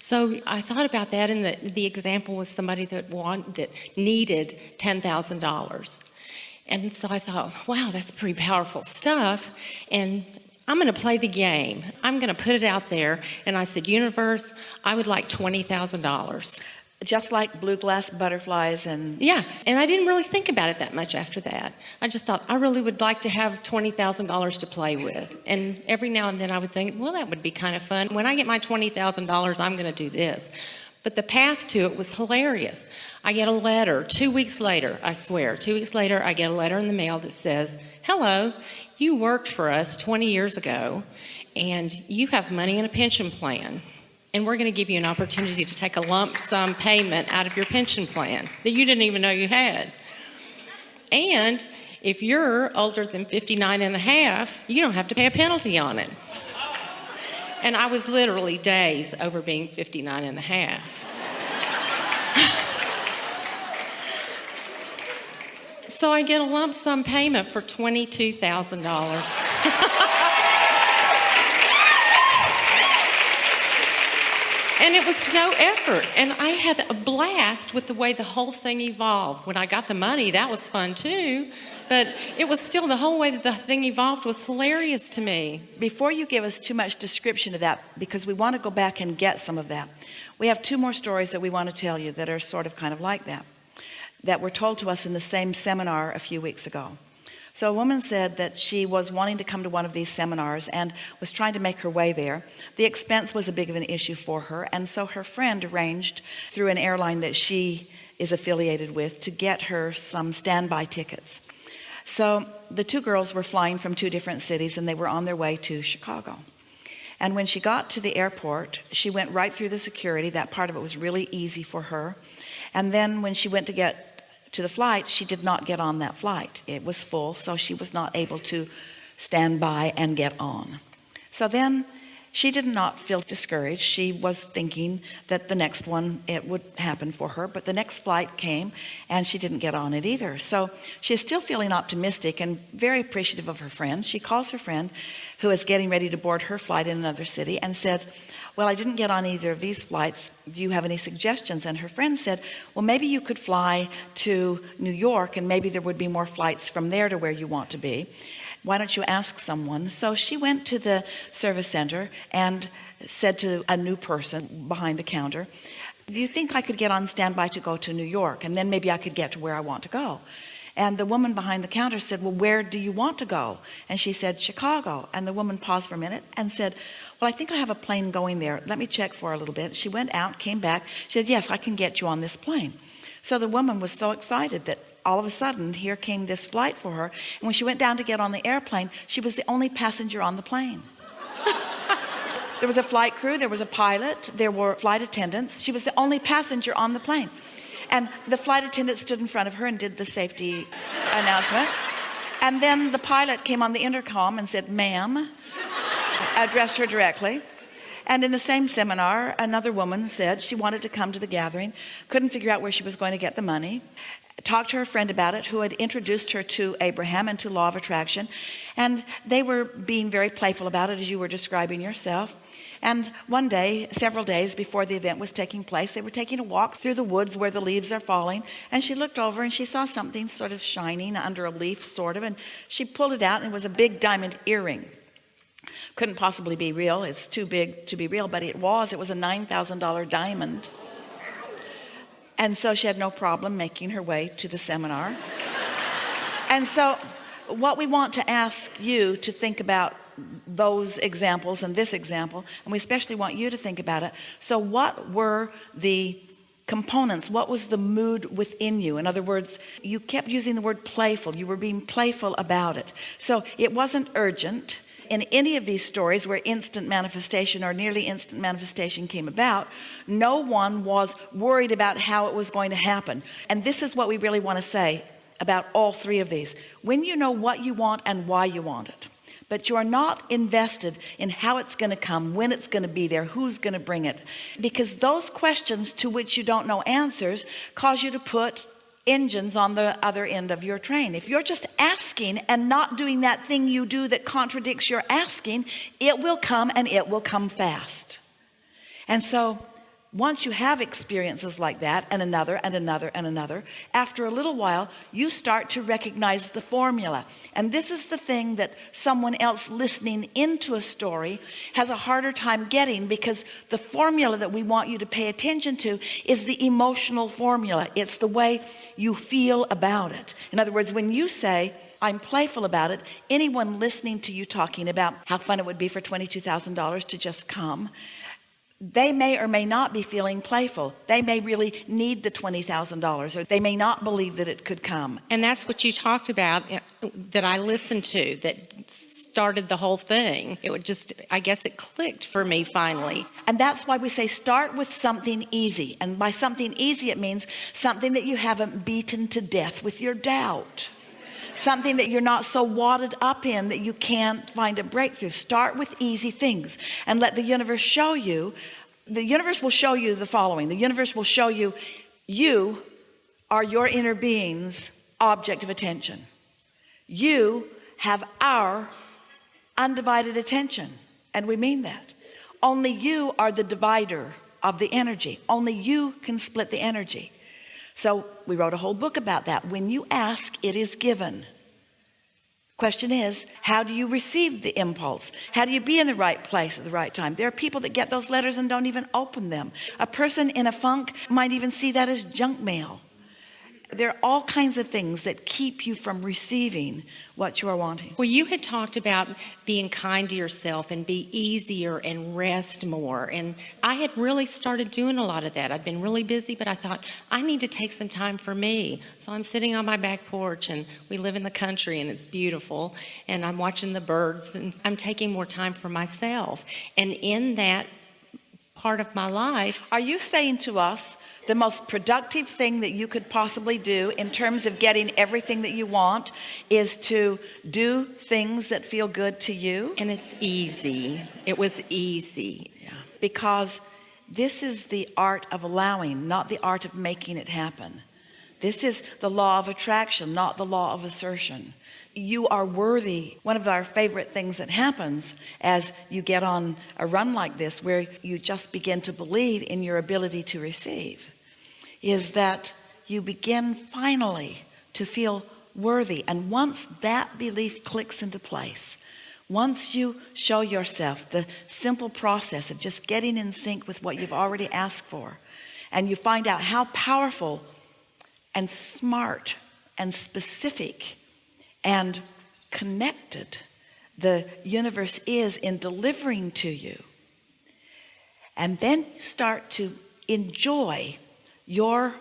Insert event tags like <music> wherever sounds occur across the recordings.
So I thought about that, and the, the example was somebody that want, that needed $10,000. And so I thought, wow, that's pretty powerful stuff. And I'm going to play the game. I'm going to put it out there. And I said, universe, I would like $20,000. Just like blue glass butterflies and Yeah, and I didn't really think about it that much after that. I just thought I really would like to have $20,000 to play with. And every now and then I would think, well, that would be kind of fun. When I get my $20,000, I'm going to do this. But the path to it was hilarious. I get a letter two weeks later, I swear, two weeks later, I get a letter in the mail that says, Hello, you worked for us 20 years ago, and you have money in a pension plan and we're going to give you an opportunity to take a lump sum payment out of your pension plan that you didn't even know you had. And if you're older than 59 and a half, you don't have to pay a penalty on it. And I was literally days over being 59 and a half. <laughs> so I get a lump sum payment for $22,000. <laughs> And it was no effort. And I had a blast with the way the whole thing evolved. When I got the money, that was fun too. But it was still the whole way that the thing evolved was hilarious to me. before you give us too much description of that because we want to go back and get some of that we have two more stories that we want to tell you that are sort of kind of like that that were told to us in the same seminar a few weeks ago so a woman said that she was wanting to come to one of these seminars and was trying to make her way there. The expense was a big of an issue for her and so her friend arranged through an airline that she is affiliated with to get her some standby tickets. So the two girls were flying from two different cities and they were on their way to Chicago. And when she got to the airport she went right through the security. That part of it was really easy for her. And then when she went to get to the flight she did not get on that flight. It was full so she was not able to stand by and get on. So then she did not feel discouraged. She was thinking that the next one it would happen for her but the next flight came and she didn't get on it either. So she is still feeling optimistic and very appreciative of her friends she calls her friend who is getting ready to board her flight in another city and said well I didn't get on either of these flights. Do you have any suggestions? And her friend said well maybe you could fly to New York and maybe there would be more flights from there to where you want to be. Why don't you ask someone? So she went to the service center and said to a new person behind the counter do you think I could get on standby to go to New York? And then maybe I could get to where I want to go. And the woman behind the counter said well where do you want to go? And she said Chicago. And the woman paused for a minute and said well I think I have a plane going there. Let me check for a little bit. She went out came back. She said yes I can get you on this plane. So the woman was so excited that all of a sudden here came this flight for her and when she went down to get on the airplane she was the only passenger on the plane. <laughs> There was a flight crew there was a pilot there were flight attendants. She was the only passenger on the plane. And the flight attendant stood in front of her and did the safety announcement. And then the pilot came on the intercom and said ma'am addressed her directly. And in the same seminar another woman said she wanted to come to the gathering couldn't figure out where she was going to get the money talked to her friend about it who had introduced her to Abraham and to law of attraction and they were being very playful about it as you were describing yourself. And one day several days before the event was taking place they were taking a walk through the woods where the leaves are falling and she looked over and she saw something sort of shining under a leaf sort of and she pulled it out and it was a big diamond earring couldn't possibly be real. It's too big to be real but it was. It was a $9,000 diamond. And so she had no problem making her way to the seminar. And so what we want to ask you to think about those examples and this example and we especially want you to think about it. So what were the components? What was the mood within you? In other words you kept using the word playful. You were being playful about it. So it wasn't urgent in any of these stories where instant manifestation or nearly instant manifestation came about no one was worried about how it was going to happen. And this is what we really want to say about all three of these. When you know what you want and why you want it but you're not invested in how it's going to come when it's going to be there who's going to bring it because those questions to which you don't know answers cause you to put engines on the other end of your train. If you're just asking and not doing that thing you do that contradicts your asking it will come and it will come fast. And so once you have experiences like that and another and another and another after a little while you start to recognize the formula. And this is the thing that someone else listening into a story has a harder time getting because the formula that we want you to pay attention to is the emotional formula. It's the way you feel about it. In other words when you say I'm playful about it anyone listening to you talking about how fun it would be for $22,000 to just come they may or may not be feeling playful they may really need the $20,000 or they may not believe that it could come And that's what you talked about uh, that I listened to that started the whole thing. It would just, I guess it clicked for me finally. and that's why we say start with something easy and by something easy it means something that you haven't beaten to death with your doubt something that you're not so wadded up in that you can't find a breakthrough. Start with easy things and let the universe show you the universe will show you the following. The universe will show you you are your inner being's object of attention. You have our undivided attention and we mean that. Only you are the divider of the energy. Only you can split the energy so we wrote a whole book about that. When you ask it is given. Question is how do you receive the impulse? How do you be in the right place at the right time? There are people that get those letters and don't even open them. A person in a funk might even see that as junk mail there are all kinds of things that keep you from receiving what you are wanting Well, you had talked about being kind to yourself and be easier and rest more. And I had really started doing a lot of that. I'd been really busy, but I thought I need to take some time for me. So I'm sitting on my back porch and we live in the country and it's beautiful. And I'm watching the birds and I'm taking more time for myself. And in that part of my life, Are you saying to us the most productive thing that you could possibly do in terms of getting everything that you want is to do things that feel good to you? and it's easy. It was easy. Yeah. Because this is the art of allowing, not the art of making it happen. This is the law of attraction, not the law of assertion. You are worthy. One of our favorite things that happens as you get on a run like this, where you just begin to believe in your ability to receive, is that you begin finally to feel worthy. And once that belief clicks into place, once you show yourself the simple process of just getting in sync with what you've already asked for, and you find out how powerful and smart and specific and connected the universe is in delivering to you and then start to enjoy your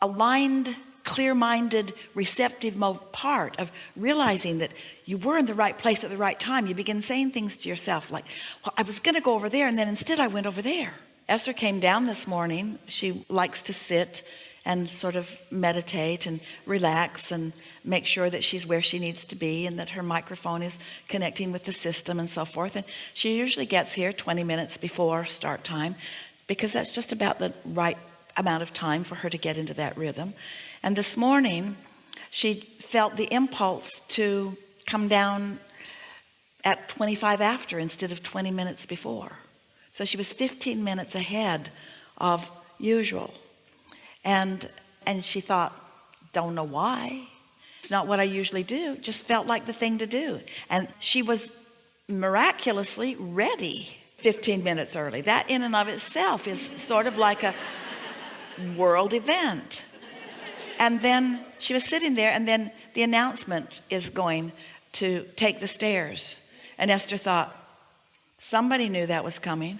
aligned clear-minded receptive part of realizing that you were in the right place at the right time you begin saying things to yourself like well I was gonna go over there and then instead I went over there. Esther came down this morning. She likes to sit and sort of meditate and relax and make sure that she's where she needs to be and that her microphone is connecting with the system and so forth. And she usually gets here 20 minutes before start time because that's just about the right amount of time for her to get into that rhythm. And this morning she felt the impulse to come down at 25 after instead of 20 minutes before. So she was 15 minutes ahead of usual. And and she thought don't know why. It's not what I usually do. Just felt like the thing to do. And she was miraculously ready 15 minutes early. That in and of itself is sort of like a world event. And then she was sitting there and then the announcement is going to take the stairs. And Esther thought somebody knew that was coming.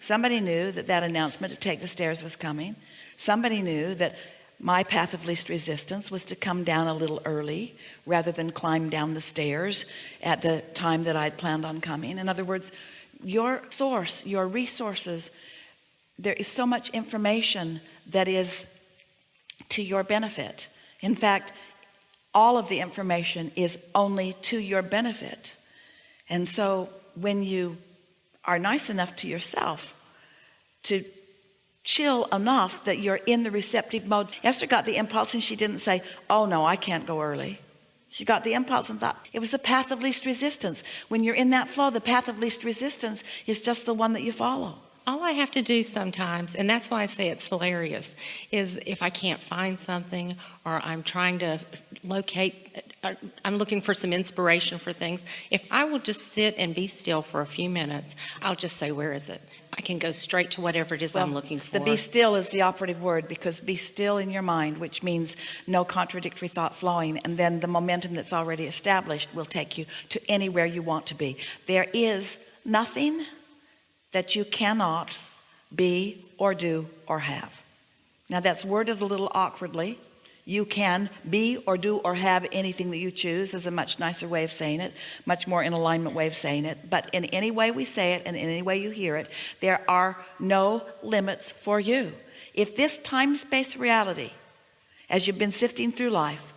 Somebody knew that that announcement to take the stairs was coming. Somebody knew that my path of least resistance was to come down a little early rather than climb down the stairs at the time that I'd planned on coming. In other words your source your resources there is so much information that is to your benefit. In fact all of the information is only to your benefit. And so when you are nice enough to yourself to chill enough that you're in the receptive mode Esther got the impulse and she didn't say oh no I can't go early. She got the impulse and thought it was the path of least resistance. When you're in that flow the path of least resistance is just the one that you follow All I have to do sometimes, and that's why I say it's hilarious, is if I can't find something or I'm trying to locate, uh, I'm looking for some inspiration for things, if I will just sit and be still for a few minutes, I'll just say, where is it? I can go straight to whatever it is I'm looking for. The be still is the operative word because be still in your mind, which means no contradictory thought flowing. And then the momentum that's already established will take you to anywhere you want to be. There is nothing that you cannot be or do or have. Now that's worded a little awkwardly. You can be or do or have anything that you choose is a much nicer way of saying it, much more in alignment way of saying it. But in any way we say it and in any way you hear it, there are no limits for you. If this time-space reality, as you've been sifting through life,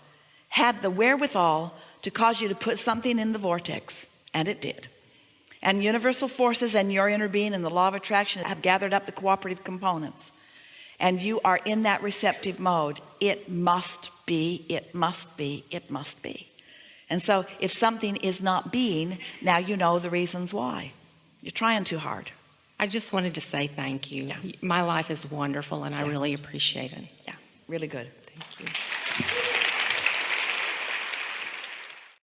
had the wherewithal to cause you to put something in the vortex, and it did, and universal forces and your inner being and the law of attraction have gathered up the cooperative components. And you are in that receptive mode. It must be it must be it must be. And so if something is not being now you know the reasons why. You're trying too hard. I just wanted to say thank you. My life is wonderful and I really appreciate it. Yeah really good. Thank you.